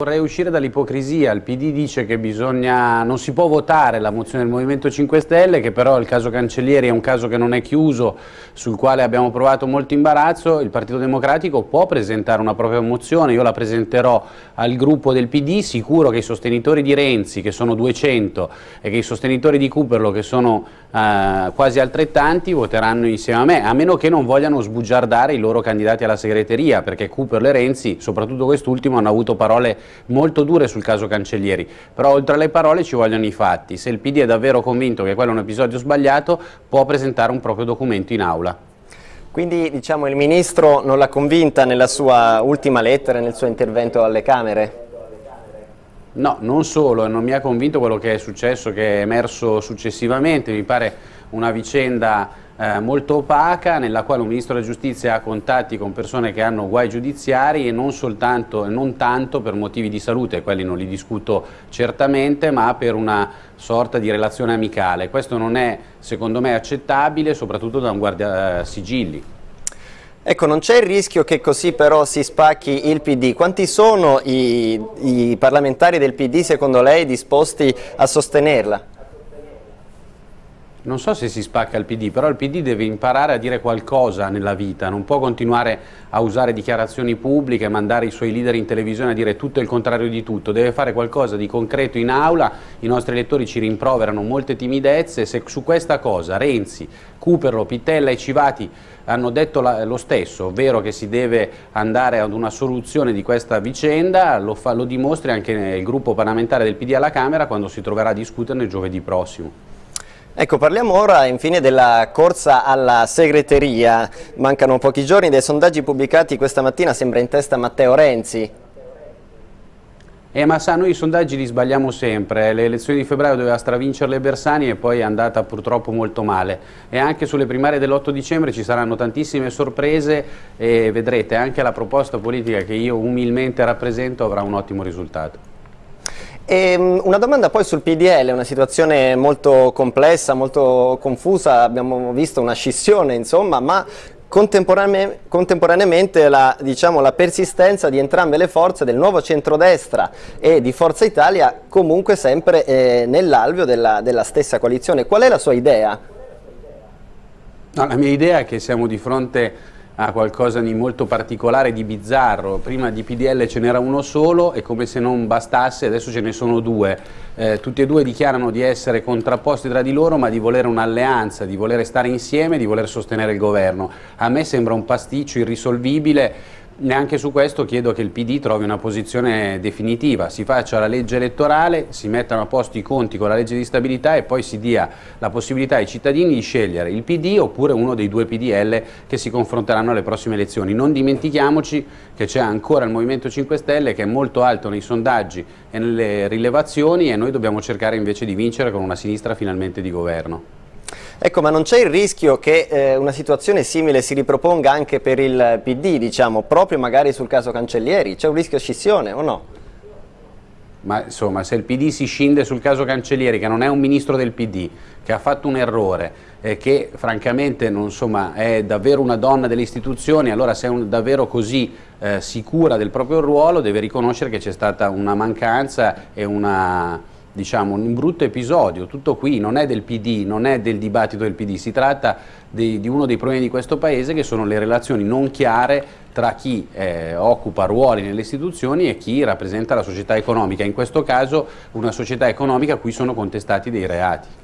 Vorrei uscire dall'ipocrisia, il PD dice che bisogna, non si può votare la mozione del Movimento 5 Stelle, che però il caso Cancellieri è un caso che non è chiuso, sul quale abbiamo provato molto imbarazzo, il Partito Democratico può presentare una propria mozione, io la presenterò al gruppo del PD, sicuro che i sostenitori di Renzi, che sono 200, e che i sostenitori di Cooperlo, che sono eh, quasi altrettanti, voteranno insieme a me, a meno che non vogliano sbugiardare i loro candidati alla segreteria, perché Cooperlo e Renzi, soprattutto quest'ultimo, hanno avuto parole molto dure sul caso Cancellieri, però oltre alle parole ci vogliono i fatti. Se il PD è davvero convinto che quello è un episodio sbagliato, può presentare un proprio documento in aula. Quindi diciamo, il Ministro non l'ha convinta nella sua ultima lettera, nel suo intervento alle Camere? No, non solo, non mi ha convinto quello che è successo, che è emerso successivamente, mi pare una vicenda eh, molto opaca nella quale un Ministro della Giustizia ha contatti con persone che hanno guai giudiziari e non soltanto non tanto per motivi di salute, quelli non li discuto certamente, ma per una sorta di relazione amicale. Questo non è secondo me accettabile, soprattutto da un guardia sigilli. Ecco, non c'è il rischio che così però si spacchi il PD. Quanti sono i, i parlamentari del PD secondo lei disposti a sostenerla? Non so se si spacca il PD, però il PD deve imparare a dire qualcosa nella vita, non può continuare a usare dichiarazioni pubbliche, mandare i suoi leader in televisione a dire tutto il contrario di tutto, deve fare qualcosa di concreto in aula, i nostri elettori ci rimproverano molte timidezze, se su questa cosa Renzi, Cooperlo, Pittella e Civati hanno detto lo stesso, ovvero che si deve andare ad una soluzione di questa vicenda, lo, fa, lo dimostri anche il gruppo parlamentare del PD alla Camera quando si troverà a discuterne giovedì prossimo. Ecco, parliamo ora infine della corsa alla segreteria. Mancano pochi giorni, dai sondaggi pubblicati questa mattina sembra in testa Matteo Renzi. Eh, ma sa, noi i sondaggi li sbagliamo sempre, le elezioni di febbraio doveva stravincerle Bersani e poi è andata purtroppo molto male e anche sulle primarie dell'8 dicembre ci saranno tantissime sorprese e vedrete anche la proposta politica che io umilmente rappresento avrà un ottimo risultato. E ehm, una domanda poi sul PDL, una situazione molto complessa, molto confusa, abbiamo visto una scissione insomma, ma Contemporane contemporaneamente la, diciamo, la, persistenza di entrambe le forze del nuovo centrodestra e di Forza Italia comunque sempre eh, nell'alveo della, della, stessa coalizione. Qual è la sua idea? No, la mia idea è che siamo di fronte a qualcosa di molto particolare, di bizzarro. Prima di PDL ce n'era uno solo e come se non bastasse adesso ce ne sono due. Eh, tutti e due dichiarano di essere contrapposti tra di loro ma di volere un'alleanza, di volere stare insieme, di voler sostenere il governo. A me sembra un pasticcio irrisolvibile neanche su questo chiedo che il PD trovi una posizione definitiva, si faccia la legge elettorale, si mettano a posto i conti con la legge di stabilità e poi si dia la possibilità ai cittadini di scegliere il PD oppure uno dei due PDL che si confronteranno alle prossime elezioni. Non dimentichiamoci che c'è ancora il Movimento 5 Stelle che è molto alto nei sondaggi e nelle rilevazioni e noi dobbiamo cercare invece di vincere con una sinistra finalmente di governo. Ecco, ma non c'è il rischio che eh, una situazione simile si riproponga anche per il PD, diciamo, proprio magari sul caso Cancellieri? C'è un rischio scissione o no? Ma insomma, se il PD si scinde sul caso Cancellieri, che non è un ministro del PD, che ha fatto un errore, e che francamente non, insomma, è davvero una donna delle istituzioni, allora se è un, davvero così eh, sicura del proprio ruolo deve riconoscere che c'è stata una mancanza e una diciamo, un brutto episodio, tutto qui, non è del PD, non è del dibattito del PD, si tratta di, di uno dei problemi di questo Paese che sono le relazioni non chiare tra chi eh, occupa ruoli nelle istituzioni e chi rappresenta la società economica, in questo caso una società economica a cui sono contestati dei reati.